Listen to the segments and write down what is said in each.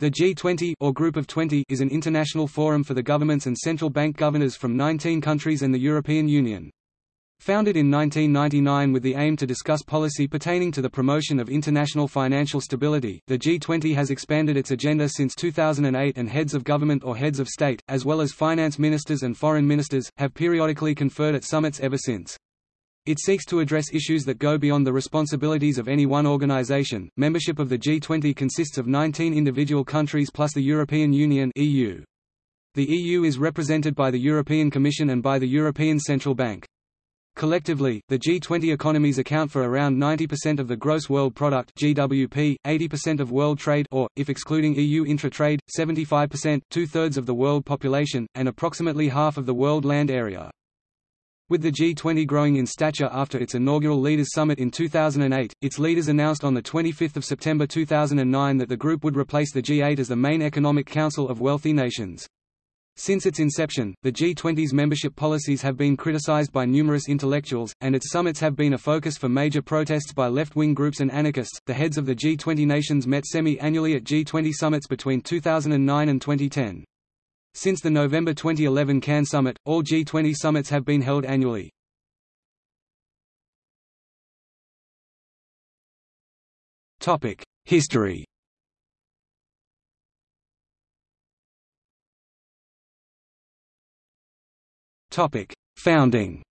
The G20 or Group of 20 is an international forum for the governments and central bank governors from 19 countries and the European Union. Founded in 1999 with the aim to discuss policy pertaining to the promotion of international financial stability, the G20 has expanded its agenda since 2008 and heads of government or heads of state, as well as finance ministers and foreign ministers, have periodically conferred at summits ever since. It seeks to address issues that go beyond the responsibilities of any one organization. Membership of the G20 consists of 19 individual countries plus the European Union (EU). The EU is represented by the European Commission and by the European Central Bank. Collectively, the G20 economies account for around 90% of the gross world product (GWP), 80% of world trade or if excluding EU intra-trade, 75%, two-thirds of the world population, and approximately half of the world land area. With the G20 growing in stature after its inaugural Leaders Summit in 2008, its leaders announced on 25 September 2009 that the group would replace the G8 as the main economic council of wealthy nations. Since its inception, the G20's membership policies have been criticized by numerous intellectuals, and its summits have been a focus for major protests by left wing groups and anarchists. The heads of the G20 nations met semi annually at G20 summits between 2009 and 2010. Since the November 2011 Cannes Summit, all G20 summits have been held annually. History Founding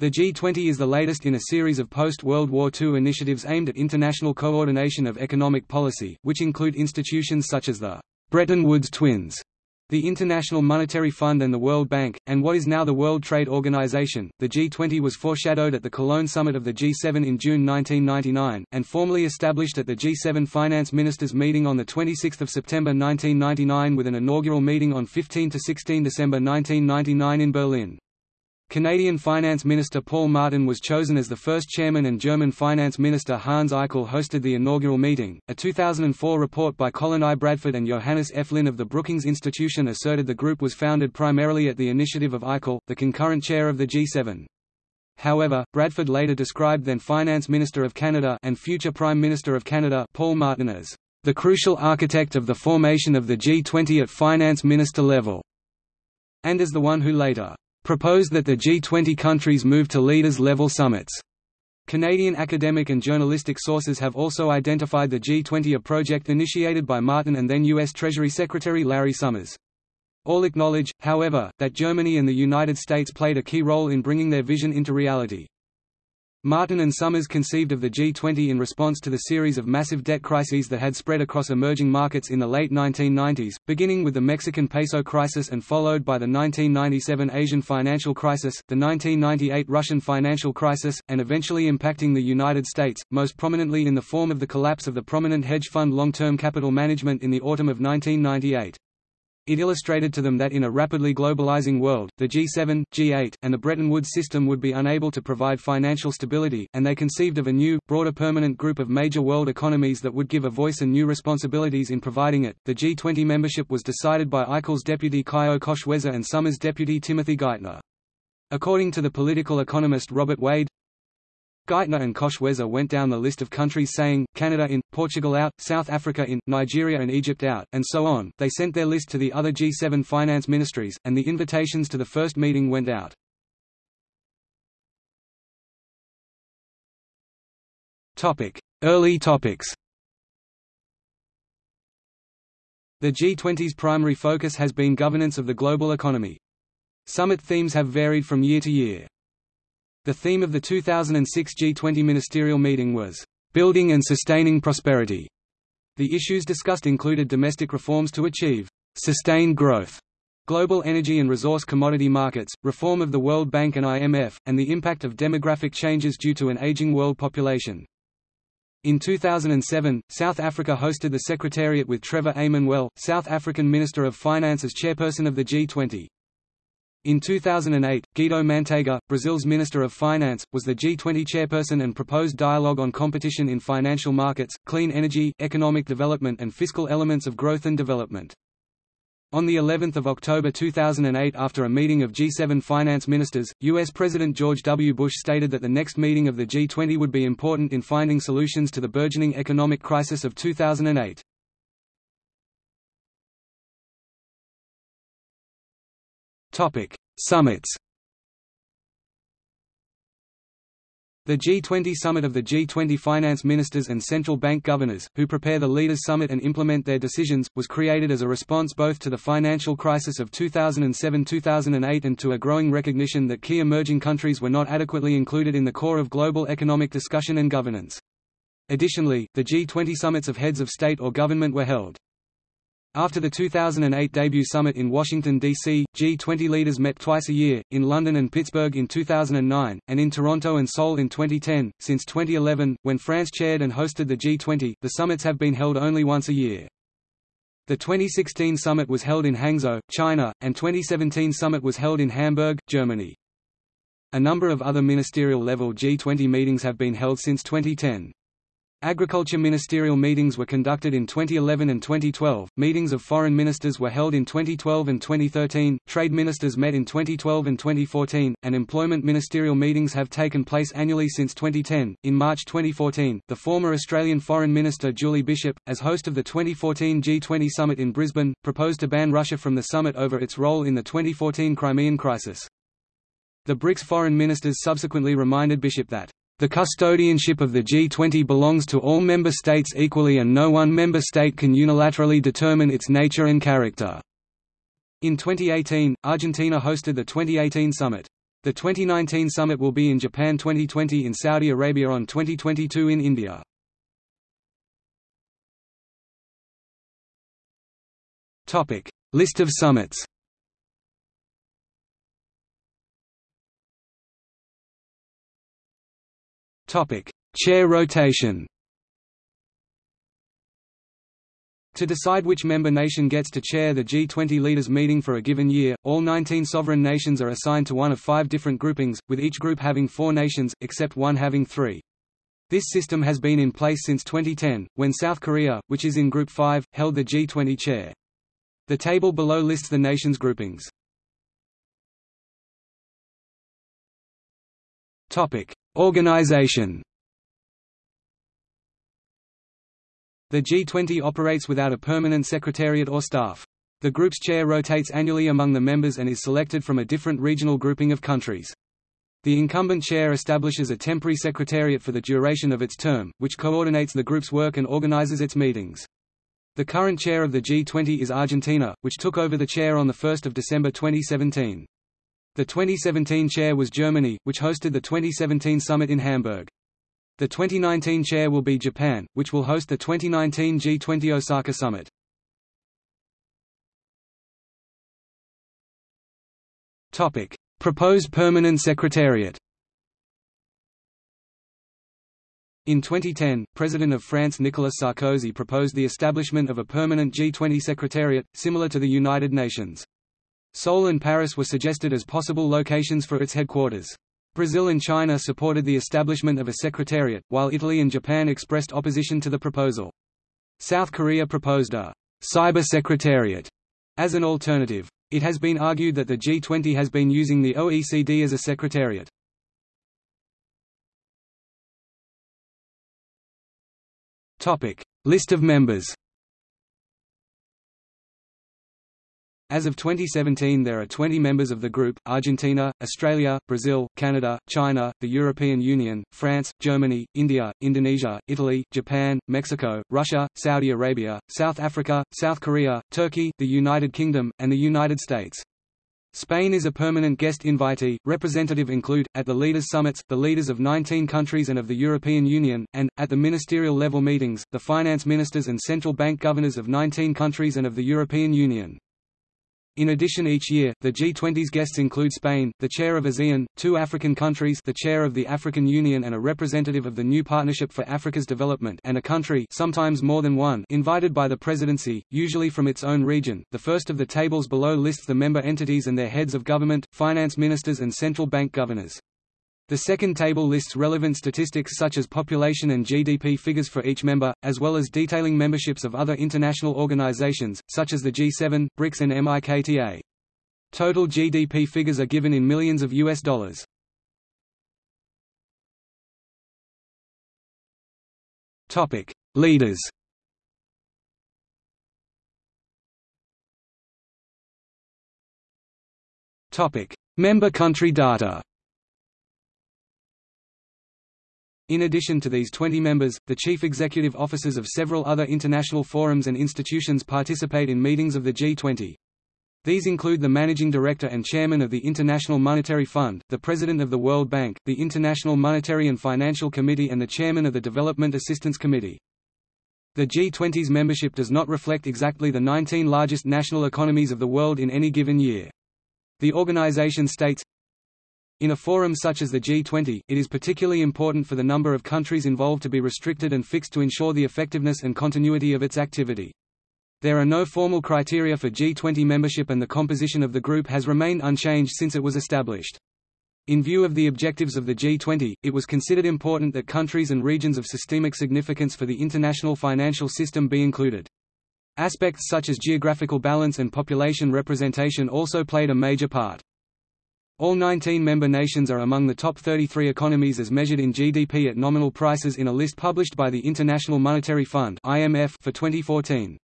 The G20 is the latest in a series of post-World War II initiatives aimed at international coordination of economic policy, which include institutions such as the Bretton Woods Twins, the International Monetary Fund and the World Bank, and what is now the World Trade Organization. The G20 was foreshadowed at the Cologne summit of the G7 in June 1999, and formally established at the G7 Finance Ministers meeting on 26 September 1999 with an inaugural meeting on 15–16 December 1999 in Berlin. Canadian Finance Minister Paul Martin was chosen as the first chairman and German Finance Minister Hans Eichel hosted the inaugural meeting. A 2004 report by Colin I. Bradford and Johannes F. Linn of the Brookings Institution asserted the group was founded primarily at the initiative of Eichel, the concurrent chair of the G7. However, Bradford later described then Finance Minister of Canada and future Prime Minister of Canada Paul Martin as the crucial architect of the formation of the G20 at finance minister level, and as the one who later proposed that the G20 countries move to leaders-level summits. Canadian academic and journalistic sources have also identified the G20 a project initiated by Martin and then U.S. Treasury Secretary Larry Summers. All acknowledge, however, that Germany and the United States played a key role in bringing their vision into reality. Martin and Summers conceived of the G20 in response to the series of massive debt crises that had spread across emerging markets in the late 1990s, beginning with the Mexican peso crisis and followed by the 1997 Asian financial crisis, the 1998 Russian financial crisis, and eventually impacting the United States, most prominently in the form of the collapse of the prominent hedge fund long-term capital management in the autumn of 1998. It illustrated to them that in a rapidly globalizing world, the G7, G8, and the Bretton Woods system would be unable to provide financial stability, and they conceived of a new, broader permanent group of major world economies that would give a voice and new responsibilities in providing it. The G20 membership was decided by Eichel's deputy Caio Koch-Weser and Summers' deputy Timothy Geithner. According to the political economist Robert Wade, Geithner and Koch-Weser went down the list of countries saying, Canada in, Portugal out, South Africa in, Nigeria and Egypt out, and so on. They sent their list to the other G7 finance ministries, and the invitations to the first meeting went out. Early topics The G20's primary focus has been governance of the global economy. Summit themes have varied from year to year. The theme of the 2006 G20 ministerial meeting was, "...building and sustaining prosperity." The issues discussed included domestic reforms to achieve, "...sustained growth." global energy and resource commodity markets, reform of the World Bank and IMF, and the impact of demographic changes due to an aging world population. In 2007, South Africa hosted the Secretariat with Trevor A. Manuel, South African Minister of Finance as chairperson of the G20. In 2008, Guido Mantega, Brazil's Minister of Finance, was the G20 chairperson and proposed dialogue on competition in financial markets, clean energy, economic development and fiscal elements of growth and development. On the 11th of October 2008 after a meeting of G7 finance ministers, US President George W. Bush stated that the next meeting of the G20 would be important in finding solutions to the burgeoning economic crisis of 2008. Topic: Summits The G20 Summit of the G20 finance ministers and central bank governors, who prepare the Leaders' Summit and implement their decisions, was created as a response both to the financial crisis of 2007–2008 and to a growing recognition that key emerging countries were not adequately included in the core of global economic discussion and governance. Additionally, the G20 summits of heads of state or government were held. After the 2008 debut summit in Washington, D.C., G20 leaders met twice a year, in London and Pittsburgh in 2009, and in Toronto and Seoul in 2010. Since 2011, when France chaired and hosted the G20, the summits have been held only once a year. The 2016 summit was held in Hangzhou, China, and 2017 summit was held in Hamburg, Germany. A number of other ministerial-level G20 meetings have been held since 2010. Agriculture ministerial meetings were conducted in 2011 and 2012, meetings of foreign ministers were held in 2012 and 2013, trade ministers met in 2012 and 2014, and employment ministerial meetings have taken place annually since 2010. In March 2014, the former Australian Foreign Minister Julie Bishop, as host of the 2014 G20 summit in Brisbane, proposed to ban Russia from the summit over its role in the 2014 Crimean crisis. The BRICS foreign ministers subsequently reminded Bishop that the custodianship of the G20 belongs to all member states equally and no one member state can unilaterally determine its nature and character. In 2018, Argentina hosted the 2018 summit. The 2019 summit will be in Japan 2020 in Saudi Arabia on 2022 in India. List of summits Topic: Chair rotation. To decide which member nation gets to chair the G20 leaders meeting for a given year, all 19 sovereign nations are assigned to one of five different groupings, with each group having four nations, except one having three. This system has been in place since 2010, when South Korea, which is in Group 5, held the G20 chair. The table below lists the nations' groupings. Topic: Organization The G20 operates without a permanent secretariat or staff. The group's chair rotates annually among the members and is selected from a different regional grouping of countries. The incumbent chair establishes a temporary secretariat for the duration of its term, which coordinates the group's work and organizes its meetings. The current chair of the G20 is Argentina, which took over the chair on 1 December 2017. The 2017 chair was Germany, which hosted the 2017 summit in Hamburg. The 2019 chair will be Japan, which will host the 2019 G20 Osaka summit. Topic: Proposed permanent secretariat In 2010, President of France Nicolas Sarkozy proposed the establishment of a permanent G20 secretariat, similar to the United Nations. Seoul and Paris were suggested as possible locations for its headquarters. Brazil and China supported the establishment of a secretariat, while Italy and Japan expressed opposition to the proposal. South Korea proposed a cyber secretariat as an alternative. It has been argued that the G20 has been using the OECD as a secretariat. List of members As of 2017 there are 20 members of the group, Argentina, Australia, Brazil, Canada, China, the European Union, France, Germany, India, Indonesia, Italy, Japan, Mexico, Russia, Saudi Arabia, South Africa, South Korea, Turkey, the United Kingdom, and the United States. Spain is a permanent guest invitee. Representative include, at the leaders' summits, the leaders of 19 countries and of the European Union, and, at the ministerial level meetings, the finance ministers and central bank governors of 19 countries and of the European Union. In addition each year, the G20's guests include Spain, the chair of ASEAN, two African countries the chair of the African Union and a representative of the New Partnership for Africa's Development and a country sometimes more than one invited by the presidency, usually from its own region. The first of the tables below lists the member entities and their heads of government, finance ministers and central bank governors. The second table lists relevant statistics such as population and GDP figures for each member, as well as detailing memberships of other international organizations, such as the G7, BRICS and MIKTA. Total GDP figures are given in millions of US dollars. Topic: Leaders. Topic: Member country data. In addition to these 20 members, the chief executive officers of several other international forums and institutions participate in meetings of the G20. These include the Managing Director and Chairman of the International Monetary Fund, the President of the World Bank, the International Monetary and Financial Committee and the Chairman of the Development Assistance Committee. The G20's membership does not reflect exactly the 19 largest national economies of the world in any given year. The organization states, in a forum such as the G20, it is particularly important for the number of countries involved to be restricted and fixed to ensure the effectiveness and continuity of its activity. There are no formal criteria for G20 membership and the composition of the group has remained unchanged since it was established. In view of the objectives of the G20, it was considered important that countries and regions of systemic significance for the international financial system be included. Aspects such as geographical balance and population representation also played a major part. All 19 member nations are among the top 33 economies as measured in GDP at nominal prices in a list published by the International Monetary Fund (IMF) for 2014.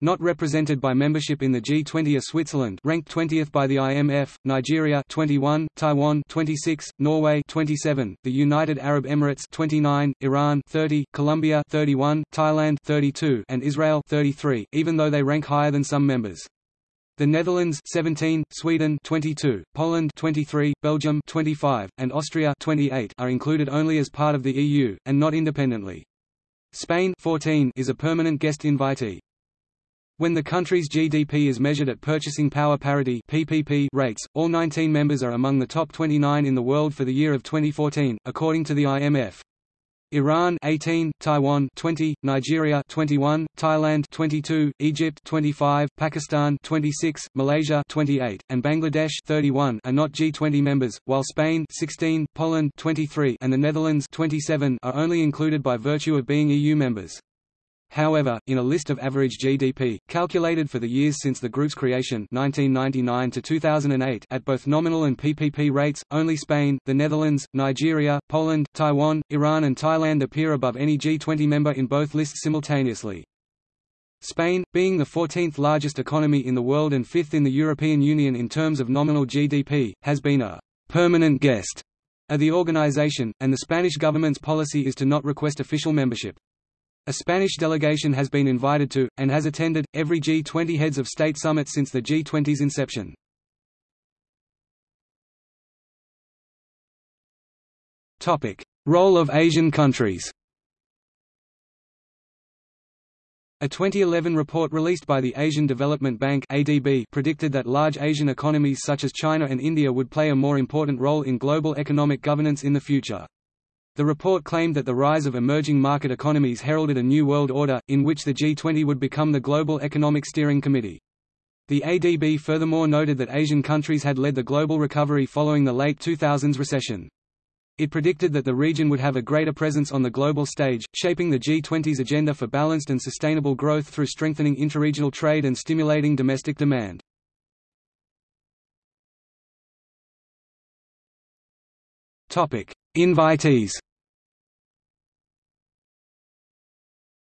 Not represented by membership in the G20 are Switzerland, ranked 20th by the IMF, Nigeria 21, Taiwan 26, Norway 27, the United Arab Emirates 29, Iran 30, Colombia 31, Thailand 32, and Israel 33, even though they rank higher than some members. The Netherlands 17, Sweden 22, Poland 23, Belgium 25, and Austria 28 are included only as part of the EU and not independently. Spain 14 is a permanent guest invitee. When the country's GDP is measured at purchasing power parity (PPP) rates, all 19 members are among the top 29 in the world for the year of 2014, according to the IMF. Iran 18, Taiwan 20, Nigeria 21, Thailand 22, Egypt 25, Pakistan 26, Malaysia 28, and Bangladesh 31 are not G20 members, while Spain 16, Poland 23, and the Netherlands 27 are only included by virtue of being EU members. However, in a list of average GDP, calculated for the years since the group's creation 1999 to 2008 at both nominal and PPP rates, only Spain, the Netherlands, Nigeria, Poland, Taiwan, Iran and Thailand appear above any G20 member in both lists simultaneously. Spain, being the 14th largest economy in the world and fifth in the European Union in terms of nominal GDP, has been a «permanent guest» of the organization, and the Spanish government's policy is to not request official membership. A Spanish delegation has been invited to, and has attended, every G20 heads of state summit since the G20's inception. Role of Asian countries A 2011 report released by the Asian Development Bank (ADB) predicted that large Asian economies such as China and India would play a more important role in global economic governance in the future. The report claimed that the rise of emerging market economies heralded a new world order, in which the G20 would become the global economic steering committee. The ADB furthermore noted that Asian countries had led the global recovery following the late 2000s recession. It predicted that the region would have a greater presence on the global stage, shaping the G20's agenda for balanced and sustainable growth through strengthening interregional trade and stimulating domestic demand. Invitees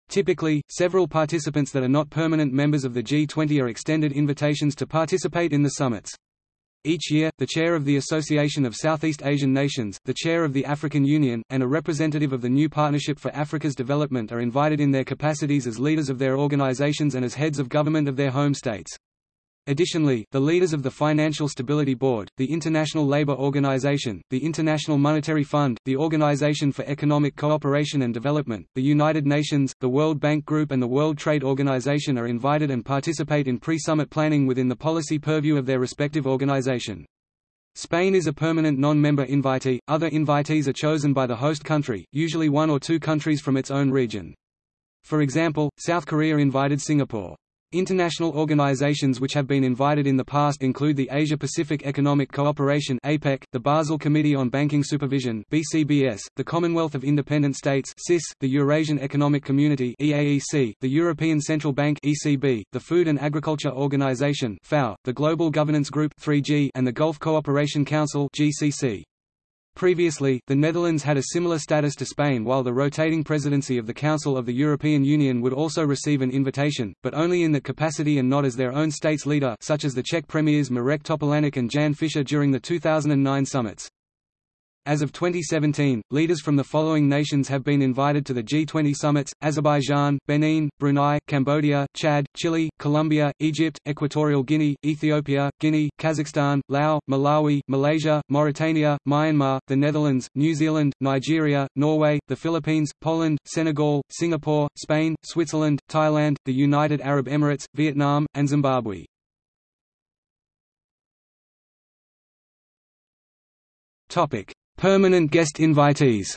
Typically, several participants that are not permanent members of the G20 are extended invitations to participate in the summits. Each year, the chair of the Association of Southeast Asian Nations, the chair of the African Union, and a representative of the New Partnership for Africa's Development are invited in their capacities as leaders of their organizations and as heads of government of their home states. Additionally, the leaders of the Financial Stability Board, the International Labour Organization, the International Monetary Fund, the Organization for Economic Cooperation and Development, the United Nations, the World Bank Group and the World Trade Organization are invited and participate in pre-summit planning within the policy purview of their respective organization. Spain is a permanent non-member invitee, other invitees are chosen by the host country, usually one or two countries from its own region. For example, South Korea invited Singapore. International organizations which have been invited in the past include the Asia-Pacific Economic Cooperation (APEC), the Basel Committee on Banking Supervision (BCBS), the Commonwealth of Independent States (CIS), the Eurasian Economic Community (EAEC), the European Central Bank (ECB), the Food and Agriculture Organization (FAO), the Global Governance Group (3G), and the Gulf Cooperation Council (GCC). Previously, the Netherlands had a similar status to Spain while the rotating presidency of the Council of the European Union would also receive an invitation, but only in that capacity and not as their own state's leader such as the Czech premiers Marek Topolánek and Jan Fischer during the 2009 summits. As of 2017, leaders from the following nations have been invited to the G20 summits, Azerbaijan, Benin, Brunei, Cambodia, Chad, Chile, Colombia, Egypt, Equatorial Guinea, Ethiopia, Guinea, Kazakhstan, Laos, Malawi, Malaysia, Mauritania, Myanmar, the Netherlands, New Zealand, Nigeria, Norway, the Philippines, Poland, Senegal, Singapore, Spain, Switzerland, Thailand, the United Arab Emirates, Vietnam, and Zimbabwe. Topic: Permanent guest invitees.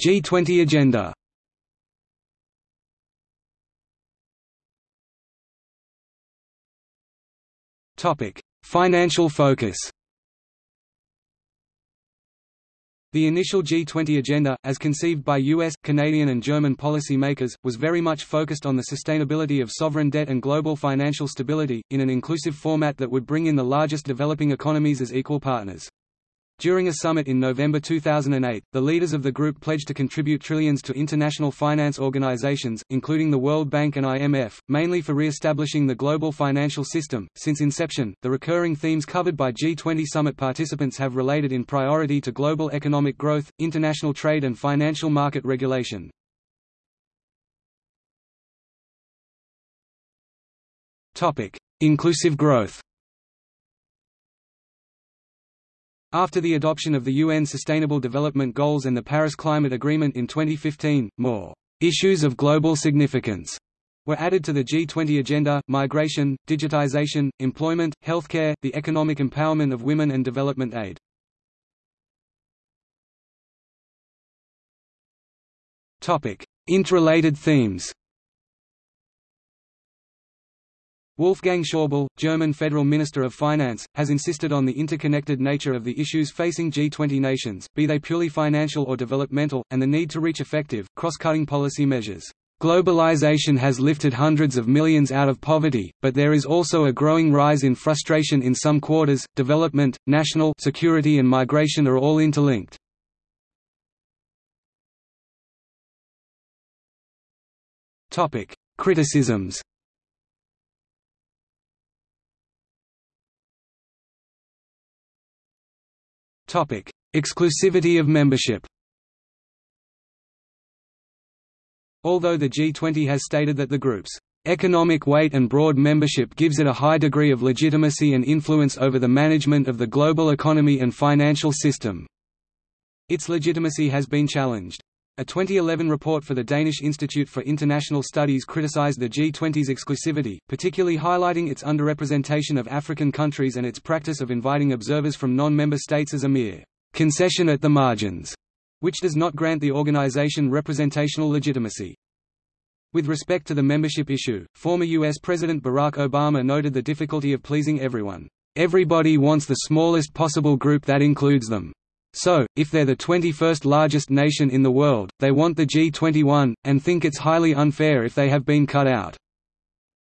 G20 agenda. Topic. Financial focus The initial G20 agenda, as conceived by US, Canadian and German policymakers, was very much focused on the sustainability of sovereign debt and global financial stability, in an inclusive format that would bring in the largest developing economies as equal partners. During a summit in November 2008, the leaders of the group pledged to contribute trillions to international finance organizations, including the World Bank and IMF, mainly for re-establishing the global financial system. Since inception, the recurring themes covered by G20 summit participants have related in priority to global economic growth, international trade and financial market regulation. Topic: Inclusive growth. After the adoption of the UN Sustainable Development Goals and the Paris Climate Agreement in 2015, more issues of global significance were added to the G20 agenda, migration, digitization, employment, healthcare, the economic empowerment of women and development aid. Interrelated themes Wolfgang Schäuble, German Federal Minister of Finance, has insisted on the interconnected nature of the issues facing G20 nations, be they purely financial or developmental, and the need to reach effective, cross-cutting policy measures. Globalization has lifted hundreds of millions out of poverty, but there is also a growing rise in frustration in some quarters. Development, national security and migration are all interlinked. Topic: Criticisms Topic: Exclusivity of membership. Although the G20 has stated that the group's economic weight and broad membership gives it a high degree of legitimacy and influence over the management of the global economy and financial system, its legitimacy has been challenged. A 2011 report for the Danish Institute for International Studies criticized the G20's exclusivity, particularly highlighting its underrepresentation of African countries and its practice of inviting observers from non-member states as a mere concession at the margins, which does not grant the organization representational legitimacy. With respect to the membership issue, former U.S. President Barack Obama noted the difficulty of pleasing everyone. Everybody wants the smallest possible group that includes them. So, if they're the 21st largest nation in the world, they want the G21, and think it's highly unfair if they have been cut out.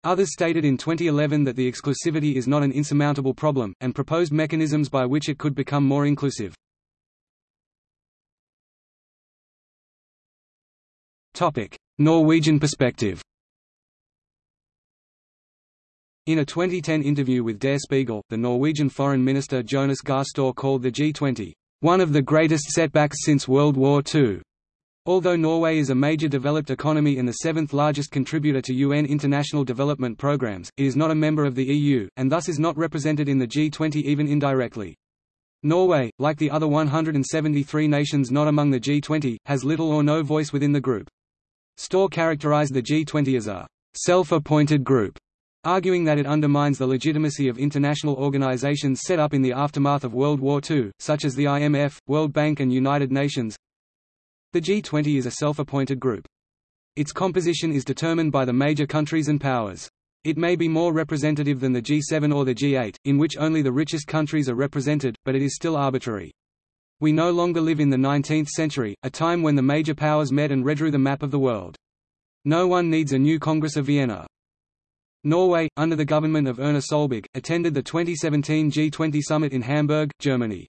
Others stated in 2011 that the exclusivity is not an insurmountable problem, and proposed mechanisms by which it could become more inclusive. Norwegian perspective In a 2010 interview with Der Spiegel, the Norwegian Foreign Minister Jonas Gahr called the G20, one of the greatest setbacks since World War II. Although Norway is a major developed economy and the seventh largest contributor to UN international development programs, it is not a member of the EU, and thus is not represented in the G20 even indirectly. Norway, like the other 173 nations not among the G20, has little or no voice within the group. Støre characterized the G20 as a self-appointed group arguing that it undermines the legitimacy of international organizations set up in the aftermath of World War II, such as the IMF, World Bank and United Nations. The G20 is a self-appointed group. Its composition is determined by the major countries and powers. It may be more representative than the G7 or the G8, in which only the richest countries are represented, but it is still arbitrary. We no longer live in the 19th century, a time when the major powers met and redrew the map of the world. No one needs a new Congress of Vienna. Norway, under the government of Erna Solberg, attended the 2017 G20 summit in Hamburg, Germany.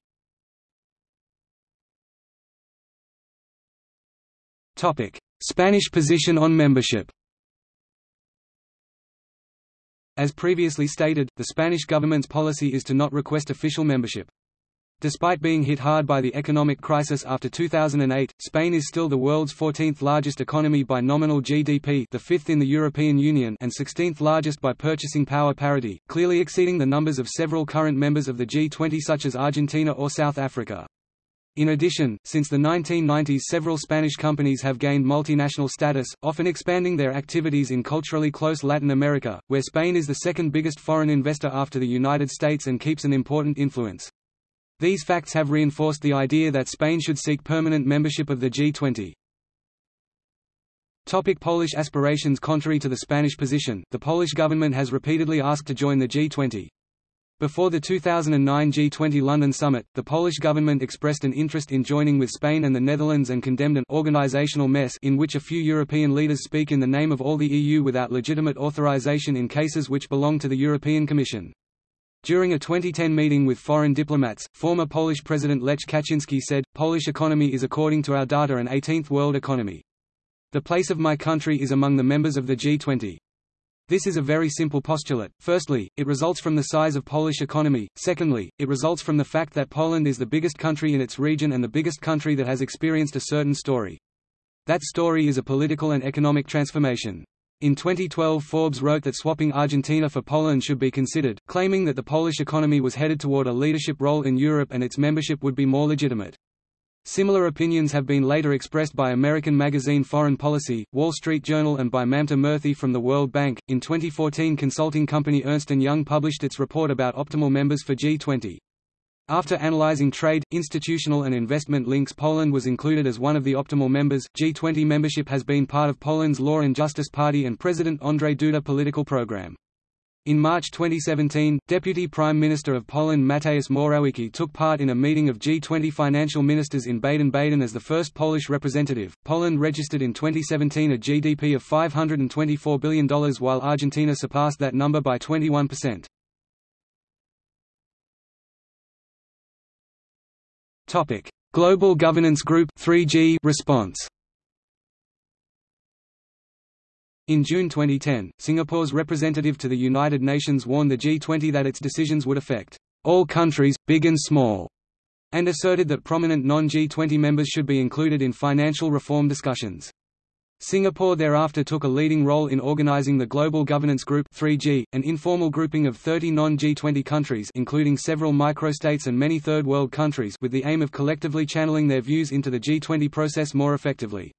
Spanish position on membership As previously stated, the Spanish government's policy is to not request official membership. Despite being hit hard by the economic crisis after 2008, Spain is still the world's 14th largest economy by nominal GDP the fifth in the European Union and 16th largest by purchasing power parity, clearly exceeding the numbers of several current members of the G20 such as Argentina or South Africa. In addition, since the 1990s several Spanish companies have gained multinational status, often expanding their activities in culturally close Latin America, where Spain is the second biggest foreign investor after the United States and keeps an important influence. These facts have reinforced the idea that Spain should seek permanent membership of the G20. Topic Polish aspirations Contrary to the Spanish position, the Polish government has repeatedly asked to join the G20. Before the 2009 G20 London summit, the Polish government expressed an interest in joining with Spain and the Netherlands and condemned an organizational mess in which a few European leaders speak in the name of all the EU without legitimate authorization in cases which belong to the European Commission. During a 2010 meeting with foreign diplomats, former Polish President Lech Kaczynski said, Polish economy is according to our data an 18th world economy. The place of my country is among the members of the G20. This is a very simple postulate. Firstly, it results from the size of Polish economy. Secondly, it results from the fact that Poland is the biggest country in its region and the biggest country that has experienced a certain story. That story is a political and economic transformation. In 2012 Forbes wrote that swapping Argentina for Poland should be considered, claiming that the Polish economy was headed toward a leadership role in Europe and its membership would be more legitimate. Similar opinions have been later expressed by American magazine Foreign Policy, Wall Street Journal and by Mamta Murthi from the World Bank. In 2014 consulting company Ernst & Young published its report about optimal members for G20. After analyzing trade, institutional and investment links Poland was included as one of the optimal members. G20 membership has been part of Poland's Law and Justice Party and President Andrzej Duda political program. In March 2017, Deputy Prime Minister of Poland Mateusz Morawiecki took part in a meeting of G20 financial ministers in Baden-Baden as the first Polish representative. Poland registered in 2017 a GDP of $524 billion while Argentina surpassed that number by 21%. Topic: Global Governance Group 3G response. In June 2010, Singapore's representative to the United Nations warned the G20 that its decisions would affect all countries, big and small, and asserted that prominent non-G20 members should be included in financial reform discussions. Singapore thereafter took a leading role in organizing the Global Governance Group 3G, an informal grouping of 30 non-G20 countries including several microstates and many third world countries with the aim of collectively channeling their views into the G20 process more effectively.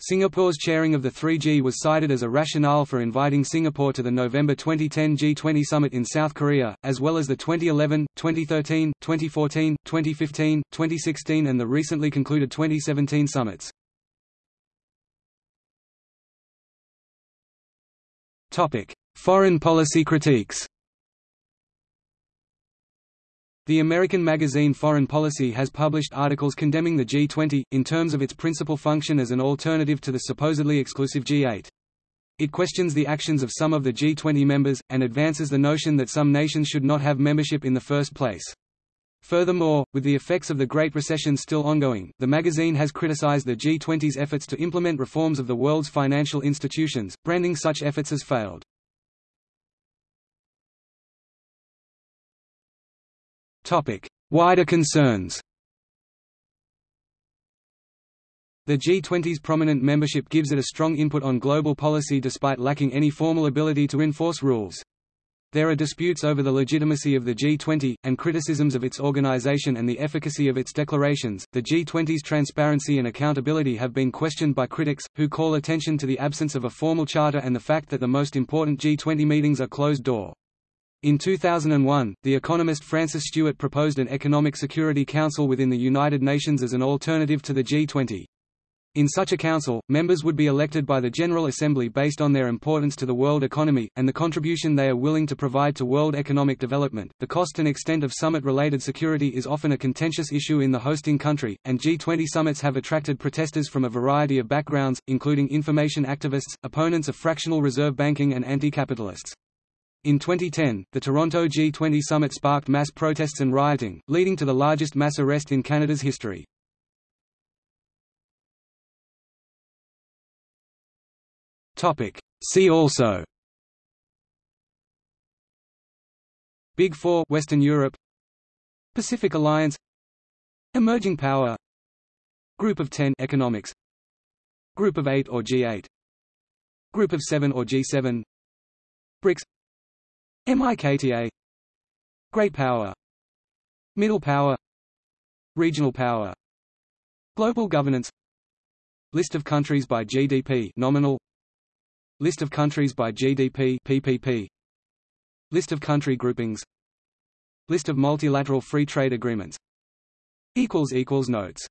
Singapore's chairing of the 3G was cited as a rationale for inviting Singapore to the November 2010 G20 summit in South Korea, as well as the 2011, 2013, 2014, 2015, 2016 and the recently concluded 2017 summits. Foreign policy critiques The American magazine Foreign Policy has published articles condemning the G20, in terms of its principal function as an alternative to the supposedly exclusive G8. It questions the actions of some of the G20 members, and advances the notion that some nations should not have membership in the first place. Furthermore, with the effects of the Great Recession still ongoing, the magazine has criticized the G20's efforts to implement reforms of the world's financial institutions, branding such efforts as failed. Topic: Wider concerns The G20's prominent membership gives it a strong input on global policy despite lacking any formal ability to enforce rules. There are disputes over the legitimacy of the G20, and criticisms of its organization and the efficacy of its declarations. The G20's transparency and accountability have been questioned by critics, who call attention to the absence of a formal charter and the fact that the most important G20 meetings are closed door. In 2001, the economist Frances Stewart proposed an Economic Security Council within the United Nations as an alternative to the G20. In such a council, members would be elected by the General Assembly based on their importance to the world economy, and the contribution they are willing to provide to world economic development. The cost and extent of summit related security is often a contentious issue in the hosting country, and G20 summits have attracted protesters from a variety of backgrounds, including information activists, opponents of fractional reserve banking, and anti capitalists. In 2010, the Toronto G20 summit sparked mass protests and rioting, leading to the largest mass arrest in Canada's history. Topic. See also. Big Four Western Europe. Pacific Alliance. Emerging Power. Group of Ten Economics. Group of Eight or G8 Group of Seven or G7 BRICS. MIKTA Great Power. Middle Power. Regional Power. Global Governance. List of countries by GDP nominal List of countries by GDP PPP List of country groupings. List of multilateral free trade agreements. Equals equals notes